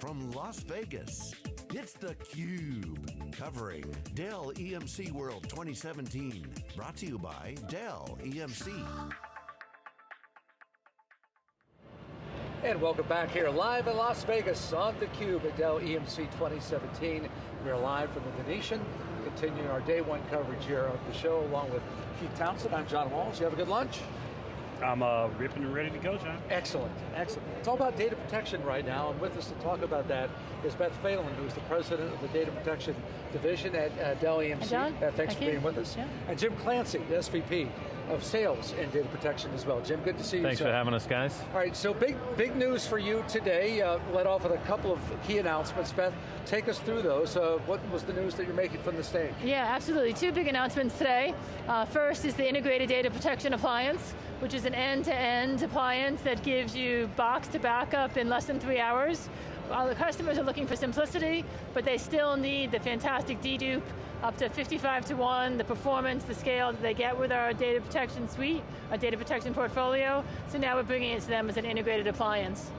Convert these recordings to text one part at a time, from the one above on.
from Las Vegas, it's theCUBE, covering Dell EMC World 2017. Brought to you by Dell EMC. And welcome back here, live in Las Vegas on theCUBE at Dell EMC 2017. We're live from the Venetian, continuing our day one coverage here of the show along with Keith Townsend. I'm John Walls, you have a good lunch? I'm uh, ripping and ready to go, John. Excellent, excellent. It's all about data protection right now, and with us to talk about that is Beth Phalen, who's the president of the Data Protection Division at uh, Dell EMC. John. Beth, thanks Thank for you. being with us. Yeah. And Jim Clancy, the SVP of Sales and Data Protection as well. Jim, good to see you. Thanks sir. for having us, guys. All right, so big big news for you today. Uh, led off with a couple of key announcements. Beth, take us through those. Uh, what was the news that you're making from the stage? Yeah, absolutely. Two big announcements today. Uh, first is the Integrated Data Protection Appliance, which is an end-to-end appliance that gives you box to backup in less than three hours. While the customers are looking for simplicity, but they still need the fantastic dedupe up to 55 to 1, the performance, the scale that they get with our data protection suite, our data protection portfolio. So now we're bringing it to them as an integrated appliance.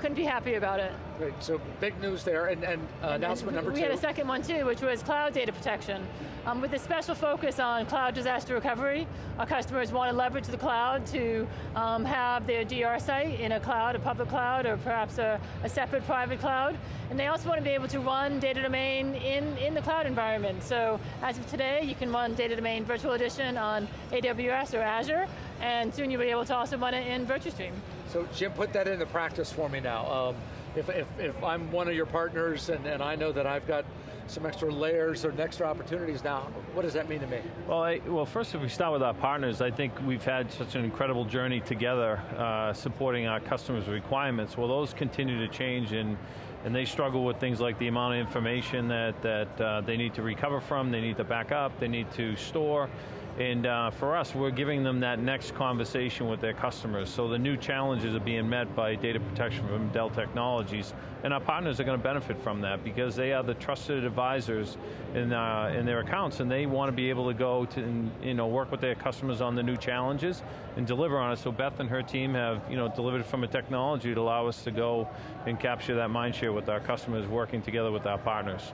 Couldn't be happy about it. Great, so big news there, and, and uh, announcement number we two. had a second one too, which was cloud data protection. Um, with a special focus on cloud disaster recovery, our customers want to leverage the cloud to um, have their DR site in a cloud, a public cloud, or perhaps a, a separate private cloud. And they also want to be able to run data domain in, in the cloud environment. So as of today, you can run data domain virtual edition on AWS or Azure, and soon you'll be able to also run it in VirtuStream. So Jim, put that into practice for me now. Um, if, if, if I'm one of your partners and, and I know that I've got some extra layers or extra opportunities now, what does that mean to me? Well, I, well, first if we start with our partners, I think we've had such an incredible journey together uh, supporting our customers' requirements. Well, those continue to change and, and they struggle with things like the amount of information that, that uh, they need to recover from, they need to back up, they need to store, and uh, for us, we're giving them that next conversation with their customers. So the new challenges are being met by data protection from Dell Technologies, and our partners are going to benefit from that because they are the trusted advisors in, uh, in their accounts, and they want to be able to go to and, you know, work with their customers on the new challenges and deliver on it. So Beth and her team have you know, delivered from a technology to allow us to go and capture that mind share with our customers working together with our partners.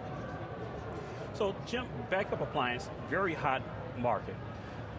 So Jim, backup appliance, very hot market.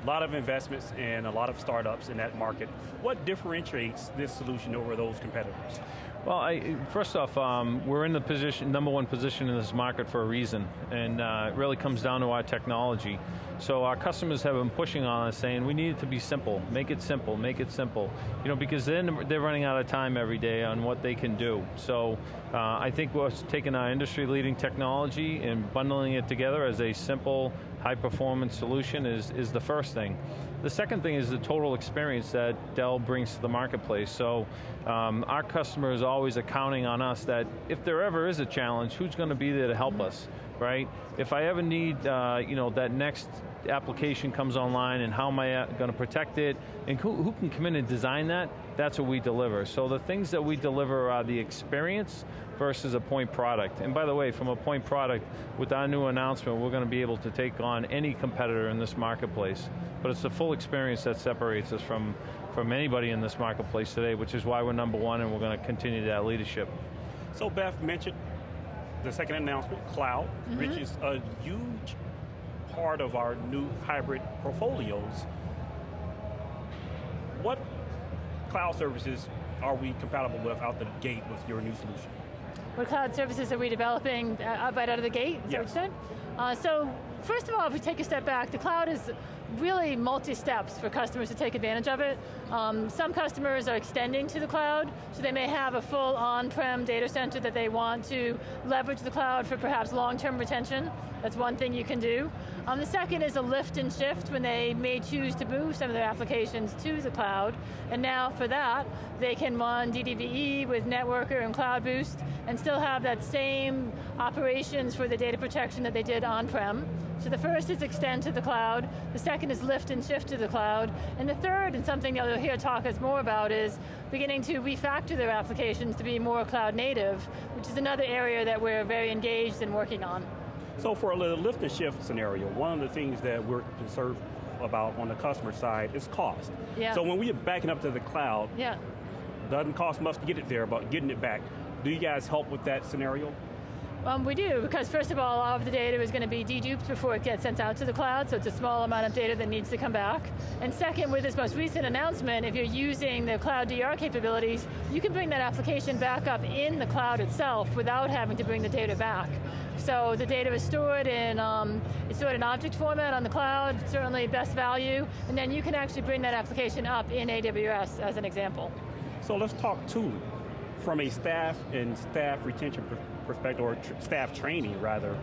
A lot of investments and a lot of startups in that market. What differentiates this solution over those competitors? Well, I, first off, um, we're in the position, number one position in this market for a reason, and uh, it really comes down to our technology. So our customers have been pushing on us saying, we need it to be simple, make it simple, make it simple. You know, because then they're running out of time every day on what they can do. So uh, I think we're taking our industry leading technology and bundling it together as a simple, high performance solution is, is the first thing. The second thing is the total experience that Dell brings to the marketplace. So um, our customers always are counting on us that if there ever is a challenge, who's going to be there to help us, right? If I ever need, uh, you know, that next application comes online and how am I going to protect it, and who, who can come in and design that, that's what we deliver. So the things that we deliver are the experience versus a point product. And by the way, from a point product, with our new announcement, we're going to be able to take on any competitor in this marketplace. But it's the full experience that separates us from, from anybody in this marketplace today, which is why we're number one and we're going to continue that leadership. So Beth mentioned the second announcement, cloud, mm -hmm. which is a huge part of our new hybrid portfolios. What cloud services are we compatible with out the gate with your new solution? What cloud services are we developing uh, right out of the gate? Is yes. Uh, so, first of all, if we take a step back, the cloud is really multi-steps for customers to take advantage of it. Um, some customers are extending to the cloud, so they may have a full on-prem data center that they want to leverage the cloud for perhaps long-term retention. That's one thing you can do. Um, the second is a lift and shift when they may choose to move some of their applications to the cloud, and now for that, they can run DDVE with Networker and Cloud Boost, and still have that same operations for the data protection that they did on-prem. So the first is extend to the cloud, the second is lift and shift to the cloud, and the third, and something that you'll hear talk us more about, is beginning to refactor their applications to be more cloud native, which is another area that we're very engaged in working on. So for a lift and shift scenario, one of the things that we're concerned about on the customer side is cost. Yeah. So when we are backing up to the cloud, yeah. doesn't cost much to get it there, but getting it back, do you guys help with that scenario? Um, we do, because first of all, all of the data is going to be deduped before it gets sent out to the cloud, so it's a small amount of data that needs to come back. And second, with this most recent announcement, if you're using the cloud DR capabilities, you can bring that application back up in the cloud itself without having to bring the data back. So the data is stored in, um, it's stored in object format on the cloud, certainly best value, and then you can actually bring that application up in AWS as an example. So let's talk tooling from a staff and staff retention perspective, or tr staff training rather,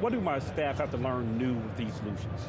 what do my staff have to learn new with these solutions?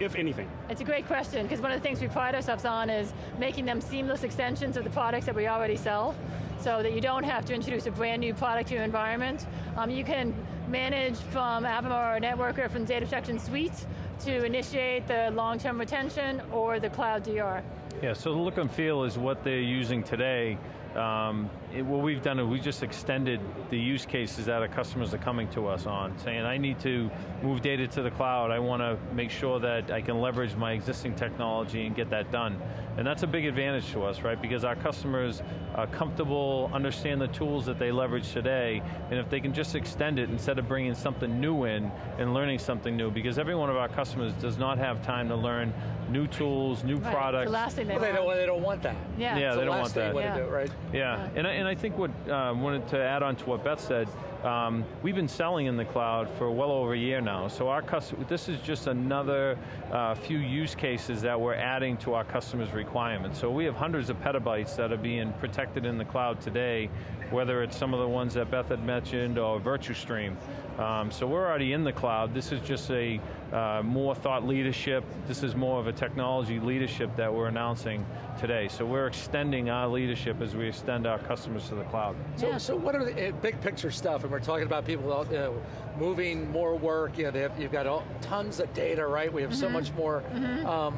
If anything. It's a great question, because one of the things we pride ourselves on is making them seamless extensions of the products that we already sell, so that you don't have to introduce a brand new product to your environment. Um, you can manage from Avamar or Networker from Data Protection Suite to initiate the long-term retention or the Cloud DR. Yeah, so the look and feel is what they're using today. Um, it, what we've done is we just extended the use cases that our customers are coming to us on, saying I need to move data to the cloud, I want to make sure that I can leverage my existing technology and get that done. And that's a big advantage to us, right? Because our customers are comfortable, understand the tools that they leverage today, and if they can just extend it instead of bringing something new in and learning something new, because every one of our customers does not have time to learn new tools, new right. products. The last thing they well, want. They don't, they don't want that. Yeah, yeah they don't want that. Yeah. Do, right? Yeah, yeah. And, I, and I think what, uh, wanted to add on to what Beth said, um, we've been selling in the cloud for well over a year now, so our this is just another uh, few use cases that we're adding to our customers' requirements. So we have hundreds of petabytes that are being protected in the cloud today, whether it's some of the ones that Beth had mentioned or VirtuStream. Um, so we're already in the cloud. This is just a uh, more thought leadership. This is more of a technology leadership that we're announcing today. So we're extending our leadership as we extend our customers to the cloud. So, yeah. so what are the uh, big picture stuff? And we're talking about people you know, moving more work. You know, have, you've got all, tons of data, right? We have mm -hmm. so mm-hmm. much more. Mm -hmm. um,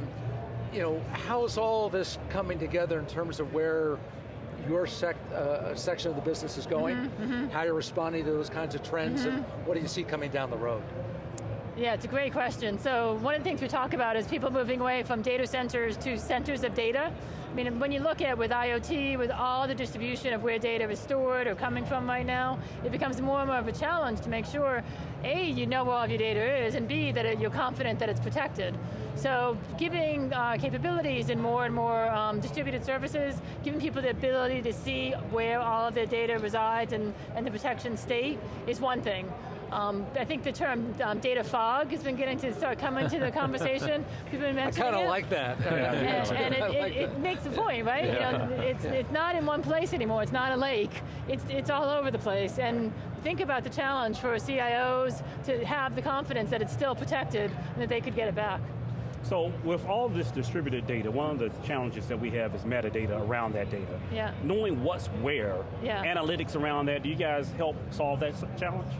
you know, how is all this coming together in terms of where your sec, uh, section of the business is going, mm -hmm, how you're responding to those kinds of trends, and what do you see coming down the road? Yeah, it's a great question. So one of the things we talk about is people moving away from data centers to centers of data. I mean, when you look at it with IoT, with all the distribution of where data is stored or coming from right now, it becomes more and more of a challenge to make sure, A, you know where all of your data is, and B, that you're confident that it's protected. So giving uh, capabilities in more and more um, distributed services, giving people the ability to see where all of their data resides and, and the protection state is one thing. Um, I think the term um, data fog has been getting to start coming to the conversation. People been mentioning I kind of like that. and, and it, it, it, makes the point, right? Yeah. You know, it's, it's not in one place anymore. It's not a lake. It's, it's all over the place. And think about the challenge for CIOs to have the confidence that it's still protected and that they could get it back. So with all this distributed data, one of the challenges that we have is metadata around that data. Yeah. Knowing what's where, yeah. analytics around that, do you guys help solve that challenge?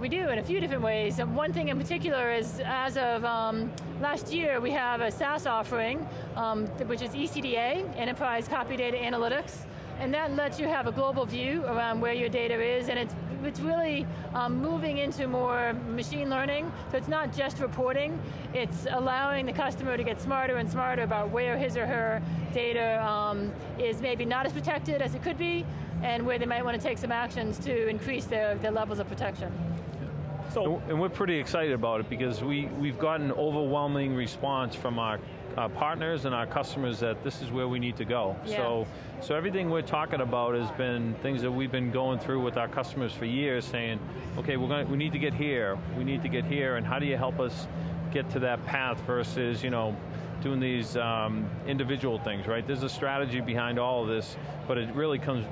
We do in a few different ways. one thing in particular is as of um, last year, we have a SaaS offering, um, which is ECDA, Enterprise Copy Data Analytics, and that lets you have a global view around where your data is, and it's, it's really um, moving into more machine learning, so it's not just reporting, it's allowing the customer to get smarter and smarter about where his or her data um, is maybe not as protected as it could be, and where they might want to take some actions to increase their, their levels of protection. So, and we're pretty excited about it because we, we've gotten overwhelming response from our our partners and our customers that this is where we need to go. Yeah. So, so everything we're talking about has been things that we've been going through with our customers for years, saying, okay, we're going, we need to get here, we need to get here, and how do you help us get to that path versus, you know, doing these um, individual things, right? There's a strategy behind all of this, but it really comes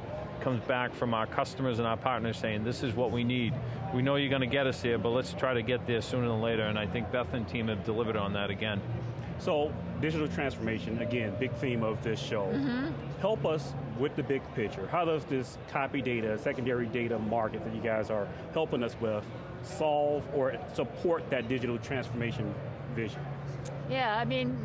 comes back from our customers and our partners saying, this is what we need. We know you're going to get us here, but let's try to get there sooner than later, and I think Beth and team have delivered on that again. So, digital transformation, again, big theme of this show. Mm -hmm. Help us with the big picture. How does this copy data, secondary data market that you guys are helping us with solve or support that digital transformation vision? Yeah, I mean,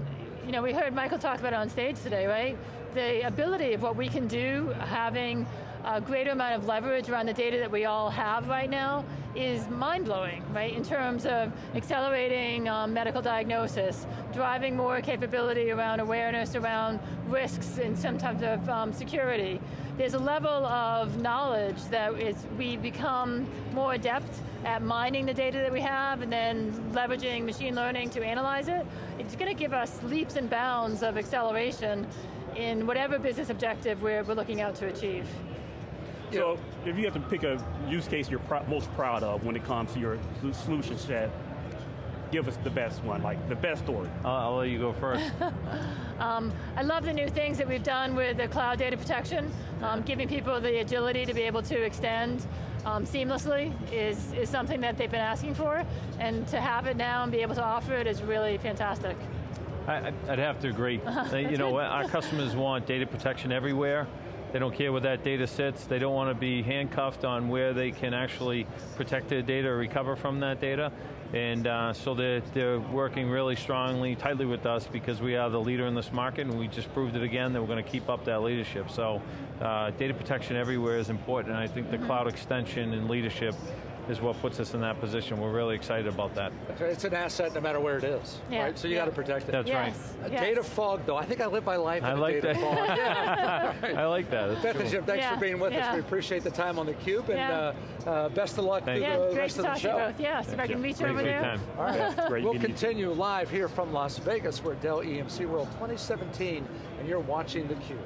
you know, we heard Michael talk about it on stage today, right? the ability of what we can do, having a greater amount of leverage around the data that we all have right now is mind-blowing, right? In terms of accelerating um, medical diagnosis, driving more capability around awareness around risks and some types of um, security. There's a level of knowledge that is, we become more adept at mining the data that we have and then leveraging machine learning to analyze it. It's going to give us leaps and bounds of acceleration in whatever business objective we're, we're looking out to achieve. So if you have to pick a use case you're pr most proud of when it comes to your solution set, give us the best one, like the best story. I'll, I'll let you go first. um, I love the new things that we've done with the cloud data protection, um, giving people the agility to be able to extend um, seamlessly is, is something that they've been asking for, and to have it now and be able to offer it is really fantastic. I, would have to agree. you know, our customers want data protection everywhere. They don't care where that data sits. They don't want to be handcuffed on where they can actually protect their data or recover from that data. And uh, so they're, they're working really strongly, tightly with us because we are the leader in this market and we just proved it again that we're going to keep up that leadership. So uh, data protection everywhere is important and I think the mm -hmm. cloud extension and leadership is what puts us in that position. We're really excited about that. It's an asset no matter where it is, yeah. right? So you yeah. got to protect it. That's yes. right. Yes. Data fog, though, I think I live my life in I like data that. fog. yeah. right. I like that. That's Beth cool. and Jim, thanks yeah. for being with yeah. us. We appreciate the time on theCUBE, and yeah. uh, uh, best of luck Thank through yeah, the great rest to of the talk show. to you both. Yes, if I can meet you over there. time. All right. great we'll continue live here from Las Vegas. We're at Dell EMC World 2017, and you're watching theCUBE.